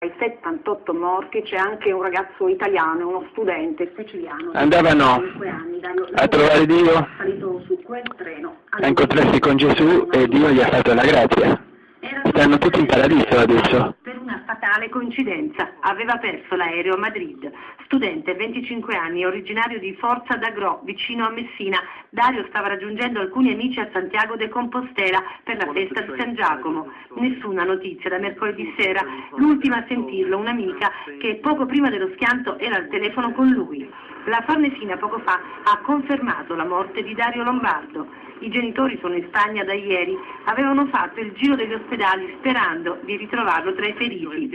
ai 78 morti c'è anche un ragazzo italiano, uno studente siciliano. Andavano anni, a trovare Dio, salito su quel treno. a incontrarsi con Gesù e Dio gli ha fatto la grazia. Stanno tutti in paradiso adesso. Per una fatale coincidenza, aveva perso l'aereo a Madrid. Studente, 25 anni, originario di Forza d'Agro, vicino a Messina, Dario stava raggiungendo alcuni amici a Santiago de Compostela per la festa di San Giacomo. Nessuna notizia da mercoledì sera. L'ultima a sentirlo, un'amica che poco prima dello schianto era al telefono con lui. La Farnesina poco fa ha confermato la morte di Dario Lombardo. I genitori sono in Spagna da ieri, avevano fatto il giro degli ospedali sperando di ritrovarlo tra i feriti.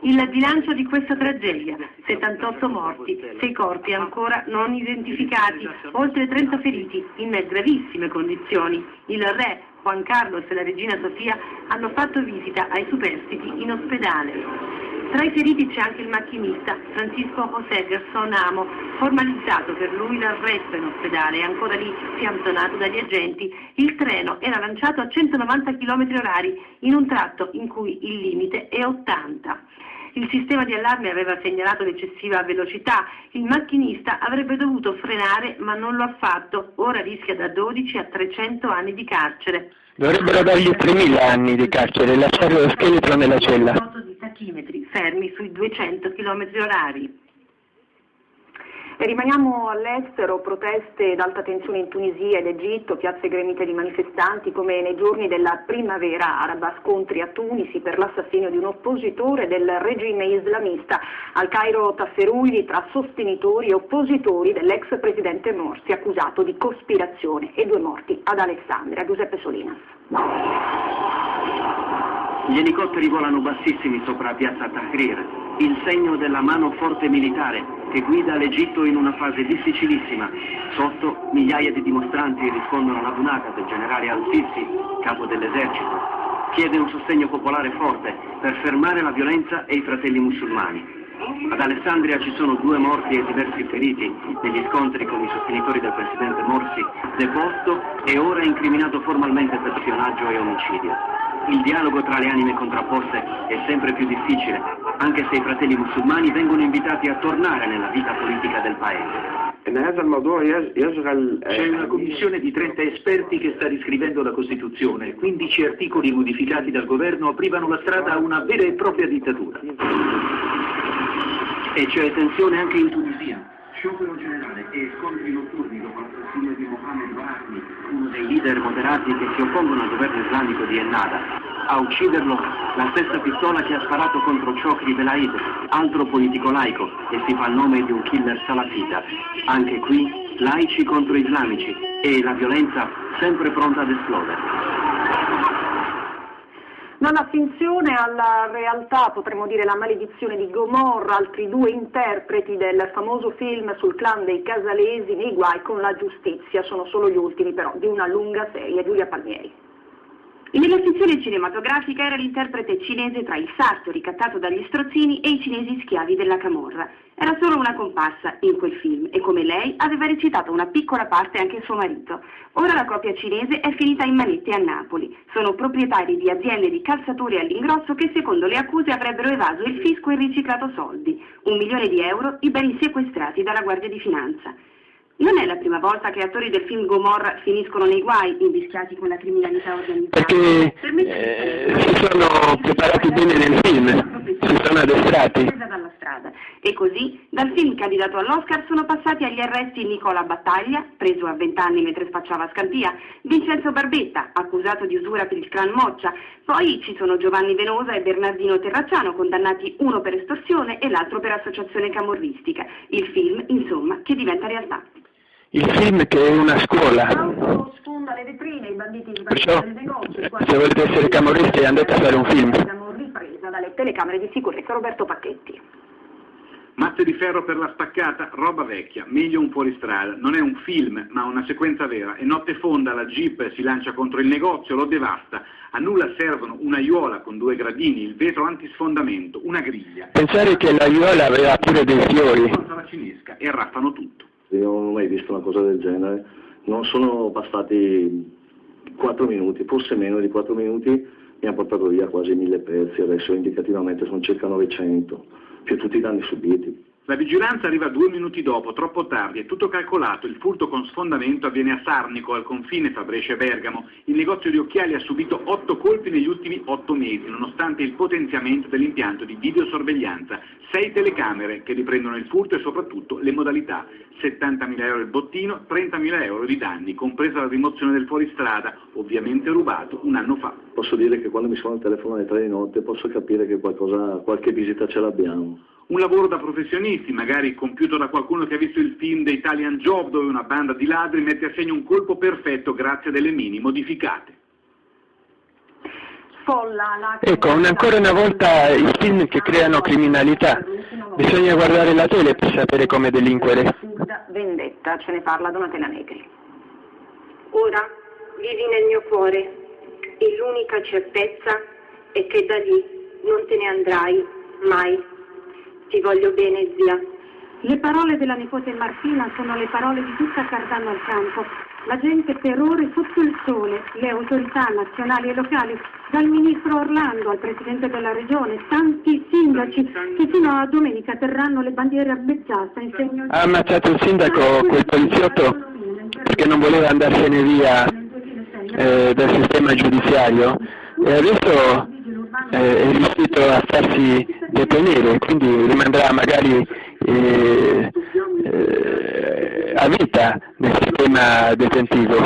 Il bilancio di questa tragedia, 78 morti, 6 corpi ancora non identificati, oltre 30 feriti in gravissime condizioni. Il re Juan Carlos e la regina Sofia hanno fatto visita ai superstiti in ospedale. Tra i feriti c'è anche il macchinista Francisco José Gerson Amo, formalizzato per lui l'arresto in ospedale, ancora lì fianzonato dagli agenti. Il treno era lanciato a 190 km orari in un tratto in cui il limite è 80. Il sistema di allarme aveva segnalato l'eccessiva velocità, il macchinista avrebbe dovuto frenare ma non lo ha fatto, ora rischia da 12 a 300 anni di carcere. Dovrebbero dargli 3.000 anni di carcere e lasciare lo scheletro nella cella. Fermi sui 200 km orari. E rimaniamo all'estero, proteste d'alta tensione in Tunisia ed Egitto, piazze gremite di manifestanti come nei giorni della primavera araba, scontri a Tunisi per l'assassinio di un oppositore del regime islamista. Al Cairo tafferugli tra sostenitori e oppositori dell'ex presidente Morsi accusato di cospirazione e due morti ad Alessandria. Giuseppe Solinas. Gli elicotteri volano bassissimi sopra piazza Tahrir, il segno della mano forte militare che guida l'Egitto in una fase difficilissima. Sotto migliaia di dimostranti rispondono alla bunata del generale Al-Sisi, capo dell'esercito. Chiede un sostegno popolare forte per fermare la violenza e i fratelli musulmani. Ad Alessandria ci sono due morti e diversi feriti negli scontri con i sostenitori del presidente Morsi, deposto e ora incriminato formalmente per spionaggio e omicidio. Il dialogo tra le anime contrapposte è sempre più difficile, anche se i fratelli musulmani vengono invitati a tornare nella vita politica del paese. C'è una commissione di 30 esperti che sta riscrivendo la Costituzione. 15 articoli modificati dal governo aprivano la strada a una vera e propria dittatura. E c'è tensione anche in Tunisia. Sciopero generale e scontri notturni dopo l'assassinio di Mohamed Barahmi, uno dei leader moderati che si oppongono al governo islamico di Ennada. A ucciderlo la stessa pistola che ha sparato contro Chokri Belaid, altro politico laico che si fa il nome di un killer salafita. Anche qui laici contro islamici e la violenza sempre pronta ad esplodere. Dalla finzione alla realtà, potremmo dire la maledizione di Gomorra, altri due interpreti del famoso film sul clan dei Casalesi nei guai con la giustizia, sono solo gli ultimi però di una lunga serie, Giulia Palmieri. Nella fizione cinematografica era l'interprete cinese tra il sarto ricattato dagli strozzini e i cinesi schiavi della Camorra. Era solo una comparsa in quel film e come lei aveva recitato una piccola parte anche suo marito. Ora la coppia cinese è finita in manette a Napoli. Sono proprietari di aziende di calzature all'ingrosso che secondo le accuse avrebbero evaso il fisco e riciclato soldi. Un milione di euro i beni sequestrati dalla Guardia di Finanza. Non è la prima volta che attori del film Gomorra finiscono nei guai, invischiati con la criminalità organizzata. Perché eh, si sono preparati bene nel film, si sono addestrati. Dalla strada. E così, dal film candidato all'Oscar sono passati agli arresti Nicola Battaglia, preso a 20 anni mentre spacciava Scampia, Vincenzo Barbetta, accusato di usura per il clan Moccia, poi ci sono Giovanni Venosa e Bernardino Terracciano, condannati uno per estorsione e l'altro per associazione camorristica. Il film, insomma, che diventa realtà il film che è una scuola. sfonda le vetrine, i banditi di Perciò, negozi, se volete essere camorristi andate a fare un film. Ripresa dalle telecamere di sicurezza Roberto Pacchetti. Matte di ferro per la spaccata, roba vecchia, meglio un fuoristrada. Non è un film, ma una sequenza vera. E notte fonda la jeep si lancia contro il negozio, lo devasta. A nulla servono un'aiuola con due gradini, il vetro antisfondamento, una griglia. Pensare che l'aiuola aveva pure dei fiori. La cinesca e arraffano tutto. Io non ho mai visto una cosa del genere. Non sono bastati 4 minuti, forse meno di 4 minuti, mi hanno portato via quasi mille pezzi, adesso indicativamente sono circa 900, più tutti i danni subiti. La vigilanza arriva due minuti dopo, troppo tardi, è tutto calcolato, il furto con sfondamento avviene a Sarnico, al confine fra Brescia e Bergamo. Il negozio di occhiali ha subito otto colpi negli ultimi otto mesi, nonostante il potenziamento dell'impianto di videosorveglianza. Sei telecamere che riprendono il furto e soprattutto le modalità. 70.000 euro il bottino, 30.000 euro di danni, compresa la rimozione del fuoristrada, ovviamente rubato un anno fa. Posso dire che quando mi suona il telefono alle tre di notte posso capire che qualcosa, qualche visita ce l'abbiamo un lavoro da professionisti, magari compiuto da qualcuno che ha visto il film The Italian Job dove una banda di ladri mette a segno un colpo perfetto grazie a delle mini modificate. Ecco, ancora una volta i film che creano criminalità. Bisogna guardare la tele per sapere come delinquere. Vendetta, ce ne parla Donatella Negri. Ora vivi nel mio cuore e l'unica certezza è che da lì non te ne andrai mai. Ti voglio bene, zia. Le parole della nipote Martina sono le parole di tutta Cardano al campo. La gente per ore sotto il sole, le autorità nazionali e locali, dal ministro Orlando al presidente della regione, tanti sindaci che fino a domenica terranno le bandiere abbeggiate in segno Ha ammazzato il sindaco quel poliziotto perché non voleva andarsene via eh, dal sistema giudiziario e adesso eh, è riuscito a farsi detenere, quindi rimarrà magari eh, eh, a vita nel sistema detentivo.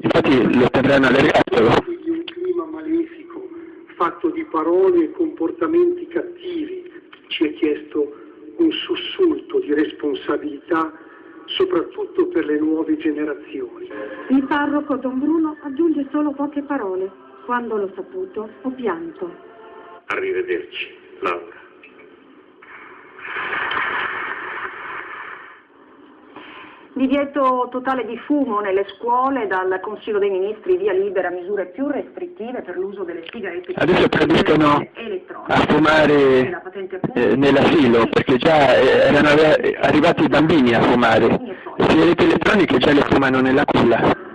Infatti lo terranno all'ergastolo. Un clima malefico, fatto di parole e comportamenti cattivi, ci è chiesto un sussulto di responsabilità soprattutto per le nuove generazioni. Il parroco Don Bruno aggiunge solo poche parole. Quando l'ho saputo ho pianto. Arrivederci, Laura. Divieto totale di fumo nelle scuole, dal Consiglio dei Ministri via libera misure più restrittive per l'uso delle sigarette Adesso proibiscono a fumare eh, nell'asilo, perché già eh, erano arrivati i bambini a fumare. Le sigarette elettroniche già le fumano nella culla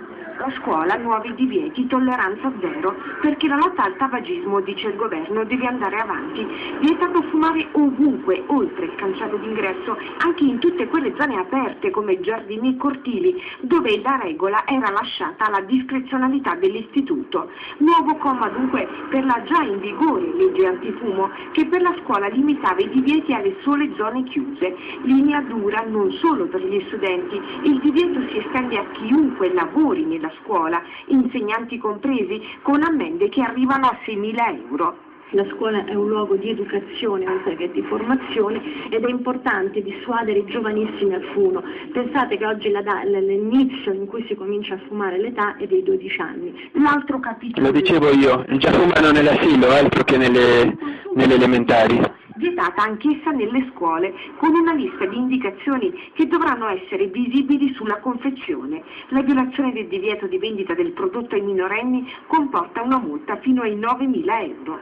a scuola nuovi divieti, tolleranza zero, perché la lotta al tabagismo, dice il governo, deve andare avanti. Vietato fumare ovunque, oltre il cancello d'ingresso, anche in tutte quelle zone aperte come giardini e cortili, dove la regola era lasciata alla discrezionalità dell'istituto. Nuovo comma dunque per la già in vigore legge antifumo, che per la scuola limitava i divieti alle sole zone chiuse. Linea dura non solo per gli studenti, il divieto si estende a chiunque lavori nella scuola, insegnanti compresi, con ammende che arrivano a 6.000 euro. La scuola è un luogo di educazione oltre che di formazione ed è importante dissuadere i giovanissimi al fumo. Pensate che oggi l'inizio in cui si comincia a fumare l'età è dei 12 anni. L'altro capitolo... Lo dicevo io, già fumano nell'asilo altro che nelle, nelle elementari vietata anch'essa nelle scuole, con una lista di indicazioni che dovranno essere visibili sulla confezione. La violazione del divieto di vendita del prodotto ai minorenni comporta una multa fino ai 9.000 euro.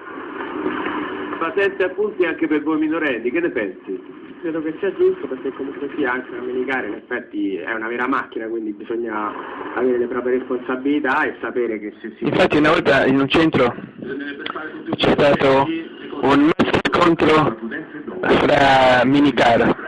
Patente appunti anche per voi minorenni, che ne pensi? credo che sia giusto perché comunque sia anche una minicare in effetti è una vera macchina quindi bisogna avere le proprie responsabilità e sapere che se si... Infatti una volta in un centro c'è stato un scontro fra minicar.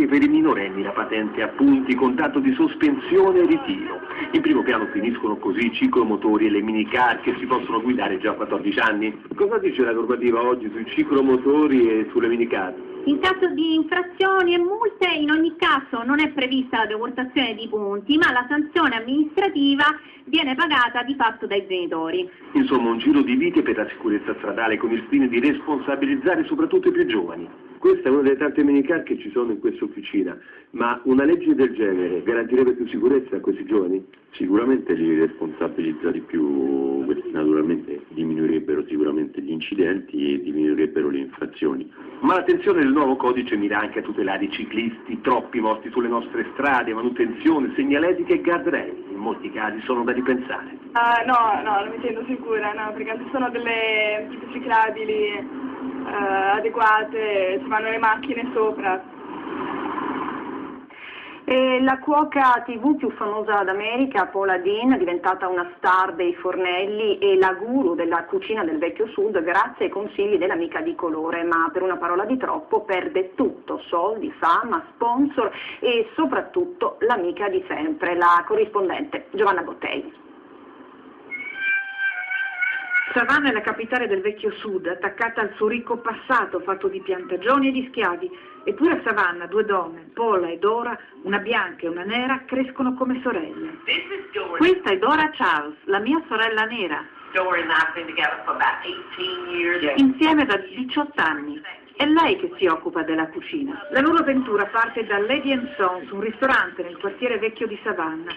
Che per i minorenni la patente a punti con tanto di sospensione e ritiro. In primo piano finiscono così i ciclomotori e le minicar che si possono guidare già a 14 anni. Cosa dice la normativa oggi sui ciclomotori e sulle minicar? In caso di infrazioni e multe in ogni caso non è prevista la deportazione di punti, ma la sanzione amministrativa viene pagata di fatto dai genitori. Insomma un giro di vite per la sicurezza stradale con il fine di responsabilizzare soprattutto i più giovani. Questa è una delle tante minicar che ci sono in questa officina, ma una legge del genere garantirebbe più sicurezza a questi giovani? Sicuramente li responsabilizza di più, naturalmente diminuirebbero sicuramente gli incidenti e diminuirebbero le infrazioni. Ma l'attenzione del nuovo codice mira anche a tutelare i ciclisti, troppi morti sulle nostre strade, manutenzione, segnaletica e guardrail. In molti casi sono da ripensare. Uh, no, no, non mi sento sicura, no, perché ci sono delle ciclabili uh, adeguate, ci vanno le macchine sopra. E la cuoca tv più famosa d'America, Paula Dean, è diventata una star dei fornelli e la guru della cucina del vecchio sud grazie ai consigli dell'amica di colore, ma per una parola di troppo perde tutto, soldi, fama, sponsor e soprattutto l'amica di sempre, la corrispondente Giovanna Bottei. Savannah è la capitale del vecchio sud, attaccata al suo ricco passato fatto di piantagioni e di schiavi. Eppure a Savannah due donne, Paula e Dora, una bianca e una nera, crescono come sorelle. Questa è Dora Charles, la mia sorella nera. Insieme da 18 anni. È lei che si occupa della cucina. La loro avventura parte da Lady and Sons, un ristorante nel quartiere vecchio di Savannah.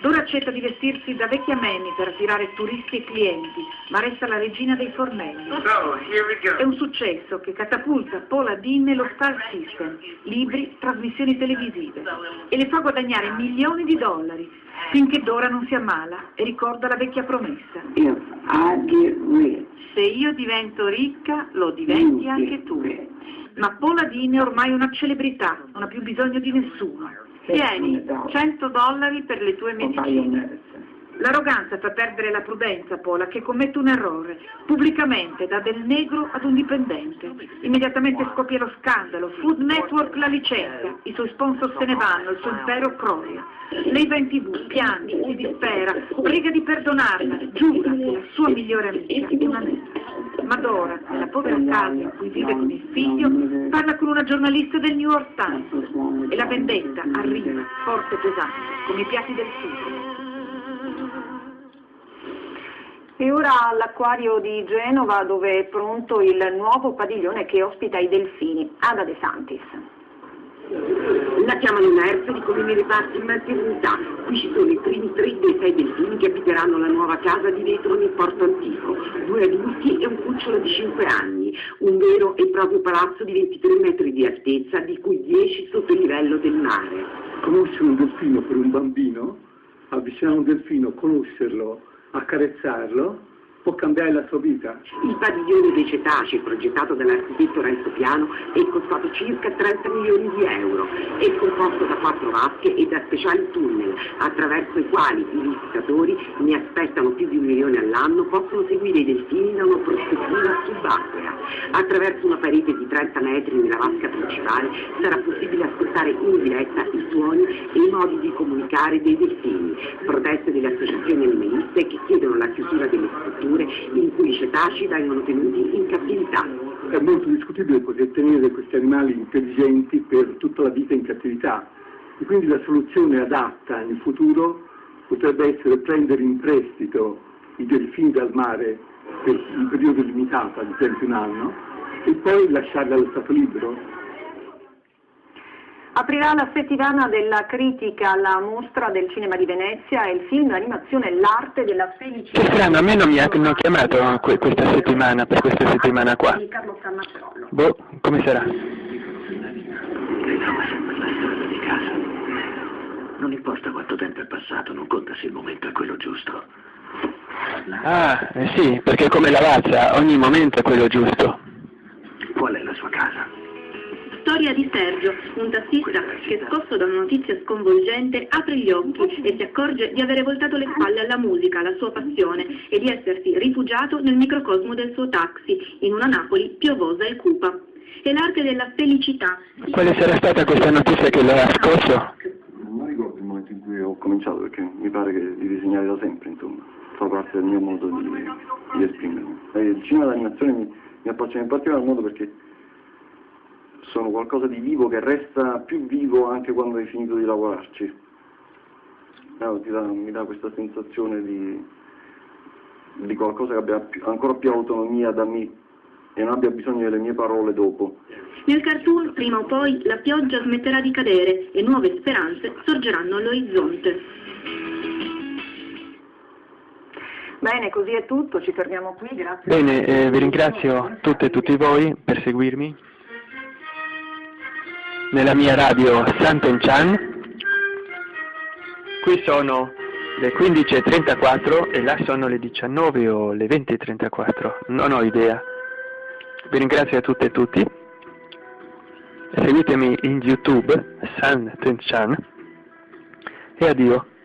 Dora accetta di vestirsi da vecchia Manny per attirare turisti e clienti, ma resta la regina dei fornelli. È un successo che catapulta Paula Dean nello Star System, libri, trasmissioni televisive, e le fa guadagnare milioni di dollari, finché Dora non si ammala e ricorda la vecchia promessa. Se io divento ricca, lo diventi anche tu. Ma Paula Dean è ormai una celebrità, non ha più bisogno di nessuno. Tieni, 100 dollari per le tue medicine. L'arroganza fa perdere la prudenza, Paula, che commette un errore. Pubblicamente dà del negro ad un dipendente. Immediatamente scoppia lo scandalo. Food Network la licenzia. I suoi sponsor se ne vanno, il suo impero crolla. Lei va in tv, piange, si dispera, prega di perdonarla, giura che la sua migliore amica è una nera. Ma Dora, nella povera casa in cui vive con il figlio, parla con una giornalista del New York Times. E la vendetta arriva, forte e pesante, come i piatti del sud. E ora all'acquario di Genova dove è pronto il nuovo padiglione che ospita i delfini. Ada De Santis. La chiamano Nursery come nei reparti in maternità. Qui ci sono i primi tre dei sei delfini che abiteranno la nuova casa di vetro nel porto antico. Due adulti e un cucciolo di 5 anni. Un vero e proprio palazzo di 23 metri di altezza, di cui 10 sotto il livello del mare. Conoscere un delfino per un bambino, avvicinare un delfino, conoscerlo, accarezzarlo, può cambiare la sua vita. Il padiglione dei cetacei, progettato dall'architetto Renzo Piano, è costato circa 30 milioni di euro. È composto da quattro vasche e da speciali tunnel, attraverso i quali i visitatori, ne aspettano più di un milione all'anno, possono seguire i delfini da una prospettiva subacquea. Attraverso una parete di 30 metri nella vasca principale sarà possibile ascoltare in diretta suoni e i modi di comunicare dei delfini, proteste delle associazioni animaliste che chiedono la chiusura delle strutture in cui i cetacei vengono tenuti in cattività. È molto discutibile poter tenere questi animali intelligenti per tutta la vita in cattività e quindi la soluzione adatta in futuro potrebbe essere prendere in prestito i delfini dal mare per un periodo limitato, ad esempio un anno, e poi lasciarli allo stato libero Aprirà la settimana della critica alla mostra del cinema di Venezia e il film d'animazione L'arte della felicità. Che strano, a me non mi hanno chiamato que questa settimana, per questa settimana qua. Di Carlo Scammacerollo. Boh, come sarà? Ritrova sempre la strada di casa. Non importa quanto tempo è passato, non conta se il momento è quello giusto. Ah, eh sì, perché come la razza, ogni momento è quello giusto. Storia di Sergio, un tassista che scosso da una notizia sconvolgente apre gli occhi e si accorge di avere voltato le spalle alla musica, alla sua passione e di essersi rifugiato nel microcosmo del suo taxi, in una Napoli piovosa e cupa. È l'arte della felicità. Quale sarà stata questa notizia che l'ha scosso? Non ricordo il momento in cui ho cominciato perché mi pare che di disegnare da sempre, insomma, fa parte del mio modo di, di esprimermi. E il cinema d'animazione mi, mi appassiona in particolar modo perché sono qualcosa di vivo che resta più vivo anche quando hai finito di lavorarci. No, dà, mi dà questa sensazione di, di qualcosa che abbia più, ancora più autonomia da me e non abbia bisogno delle mie parole dopo. Nel cartoon, prima o poi, la pioggia smetterà di cadere e nuove speranze sorgeranno all'orizzonte. Bene, così è tutto, ci fermiamo qui, grazie. Bene, eh, vi ringrazio tutte e tutti voi per seguirmi nella mia radio Sant'Enchan. Qui sono le 15.34 e là sono le 19 o le 20.34, non ho idea. Vi ringrazio a tutte e tutti seguitemi in YouTube, San Tenchan, e addio.